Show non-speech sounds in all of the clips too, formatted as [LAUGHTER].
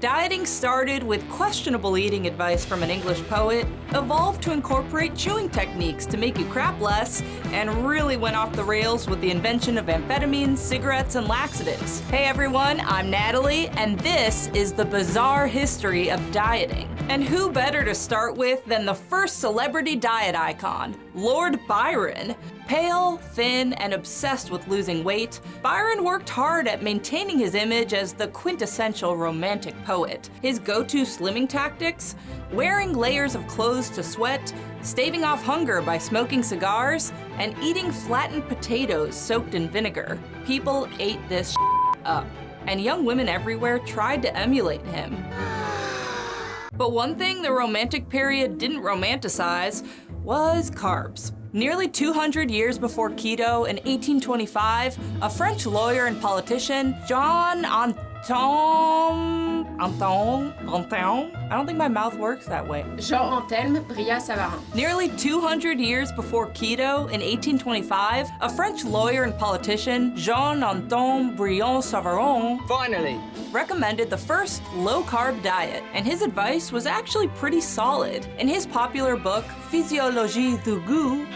Dieting started with questionable eating advice from an English poet, evolved to incorporate chewing techniques to make you crap less, and really went off the rails with the invention of amphetamines, cigarettes, and laxatives. Hey everyone, I'm Natalie, and this is the bizarre history of dieting. And who better to start with than the first celebrity diet icon, Lord Byron. Pale, thin, and obsessed with losing weight, Byron worked hard at maintaining his image as the quintessential romantic poet. His go-to slimming tactics? Wearing layers of clothes to sweat, staving off hunger by smoking cigars, and eating flattened potatoes soaked in vinegar. People ate this [LAUGHS] up, and young women everywhere tried to emulate him. But one thing the Romantic period didn't romanticize was carbs. Nearly 200 years before keto, in 1825, a French lawyer and politician, Jean Anton... Anton? Anton? I don't think my mouth works that way. Jean Anthelme Brillat-Savarin. Nearly 200 years before keto, in 1825, a French lawyer and politician, Jean Anton Brillat-Savarin, Finally! recommended the first low-carb diet, and his advice was actually pretty solid. In his popular book, Physiologie du goût,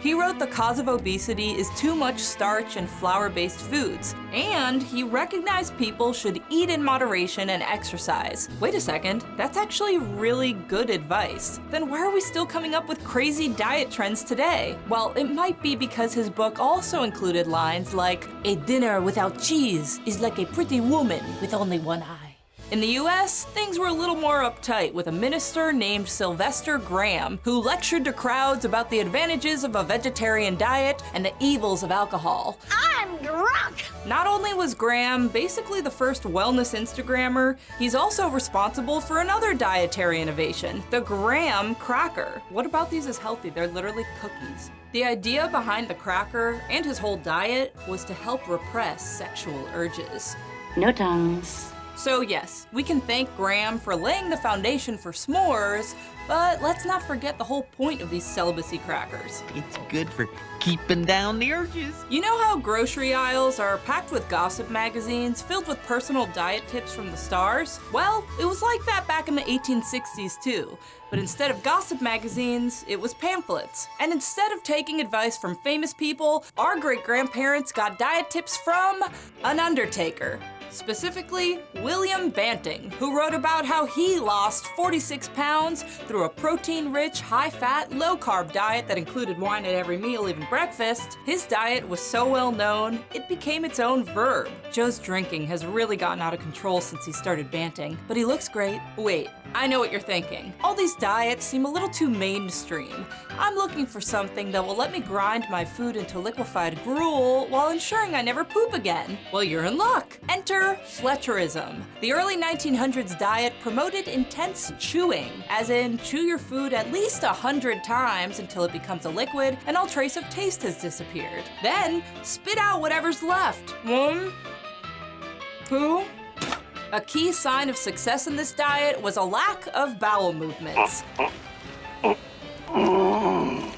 he wrote the cause of obesity is too much starch and flour-based foods, and he recognized people should eat in moderation and exercise. Wait a second, that's actually really good advice. Then why are we still coming up with crazy diet trends today? Well, it might be because his book also included lines like, a dinner without cheese is like a pretty woman with only one eye. In the US, things were a little more uptight with a minister named Sylvester Graham who lectured to crowds about the advantages of a vegetarian diet and the evils of alcohol. I'm drunk! Not only was Graham basically the first wellness Instagrammer, he's also responsible for another dietary innovation, the Graham cracker. What about these is healthy? They're literally cookies. The idea behind the cracker and his whole diet was to help repress sexual urges. No tongues. So yes, we can thank Graham for laying the foundation for s'mores, but let's not forget the whole point of these celibacy crackers. It's good for keeping down the urges. You know how grocery aisles are packed with gossip magazines filled with personal diet tips from the stars? Well, it was like that back in the 1860s too. But instead of gossip magazines, it was pamphlets. And instead of taking advice from famous people, our great-grandparents got diet tips from an undertaker. Specifically, William Banting, who wrote about how he lost 46 pounds through a protein-rich, high-fat, low-carb diet that included wine at every meal, even breakfast. His diet was so well known, it became its own verb. Joe's drinking has really gotten out of control since he started banting, but he looks great. Wait, I know what you're thinking. All these diets seem a little too mainstream. I'm looking for something that will let me grind my food into liquefied gruel while ensuring I never poop again. Well, you're in luck. Enter Fletcherism. The early 1900s diet promoted intense chewing, as in chew your food at least a hundred times until it becomes a liquid and all trace of taste has disappeared. Then, spit out whatever's left. One, two, a key sign of success in this diet was a lack of bowel movements. Mmm,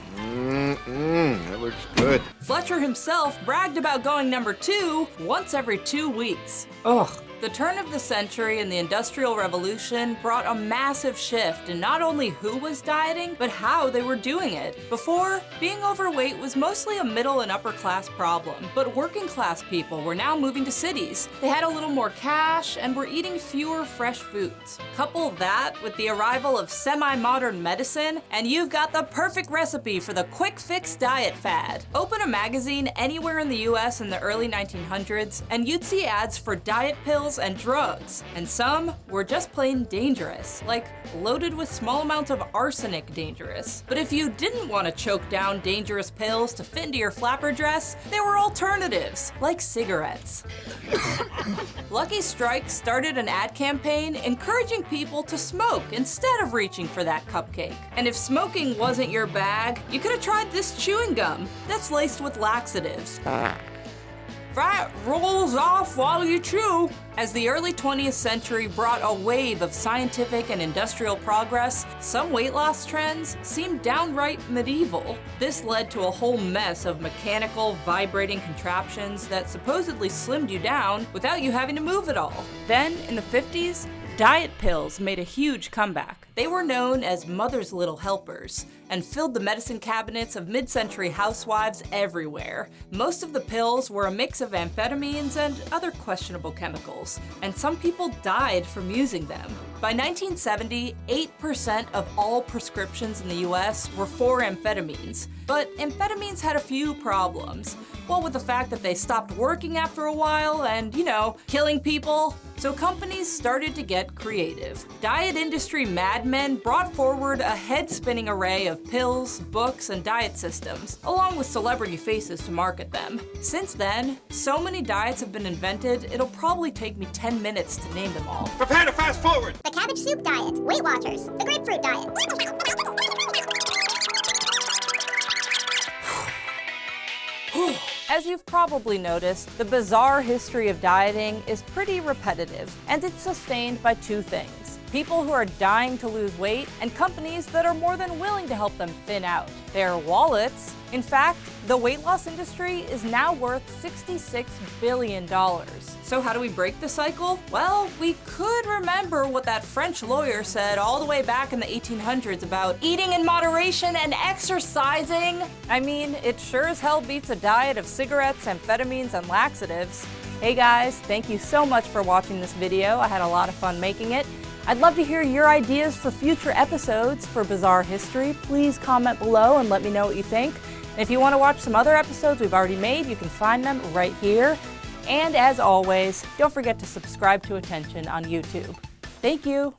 that looks good. Fletcher himself bragged about going number two once every two weeks. Ugh. The turn of the century and the Industrial Revolution brought a massive shift in not only who was dieting, but how they were doing it. Before, being overweight was mostly a middle and upper class problem, but working class people were now moving to cities. They had a little more cash and were eating fewer fresh foods. Couple that with the arrival of semi-modern medicine, and you've got the perfect recipe for the quick fix diet fad. Open a magazine anywhere in the US in the early 1900s, and you'd see ads for diet pills and drugs, and some were just plain dangerous, like loaded with small amounts of arsenic dangerous. But if you didn't want to choke down dangerous pills to fit into your flapper dress, there were alternatives, like cigarettes. [COUGHS] Lucky Strike started an ad campaign encouraging people to smoke instead of reaching for that cupcake. And if smoking wasn't your bag, you could have tried this chewing gum that's laced with laxatives. Fat rolls off while you chew. As the early 20th century brought a wave of scientific and industrial progress, some weight loss trends seemed downright medieval. This led to a whole mess of mechanical, vibrating contraptions that supposedly slimmed you down without you having to move at all. Then, in the 50s, Diet pills made a huge comeback. They were known as mother's little helpers and filled the medicine cabinets of mid-century housewives everywhere. Most of the pills were a mix of amphetamines and other questionable chemicals, and some people died from using them. By 1970, 8% of all prescriptions in the US were for amphetamines, but amphetamines had a few problems. Well, with the fact that they stopped working after a while and, you know, killing people, so companies started to get creative. Diet industry madmen brought forward a head-spinning array of pills, books, and diet systems, along with celebrity faces to market them. Since then, so many diets have been invented, it'll probably take me 10 minutes to name them all. Prepare to fast forward! Cabbage soup diet, Weight Watchers, the grapefruit diet. As you've probably noticed, the bizarre history of dieting is pretty repetitive, and it's sustained by two things. People who are dying to lose weight, and companies that are more than willing to help them thin out. Their wallets. In fact, the weight loss industry is now worth $66 billion. So how do we break the cycle? Well, we could remember what that French lawyer said all the way back in the 1800s about eating in moderation and exercising. I mean, it sure as hell beats a diet of cigarettes, amphetamines, and laxatives. Hey guys, thank you so much for watching this video. I had a lot of fun making it. I'd love to hear your ideas for future episodes for Bizarre History. Please comment below and let me know what you think. And if you want to watch some other episodes we've already made, you can find them right here. And as always, don't forget to subscribe to Attention on YouTube. Thank you.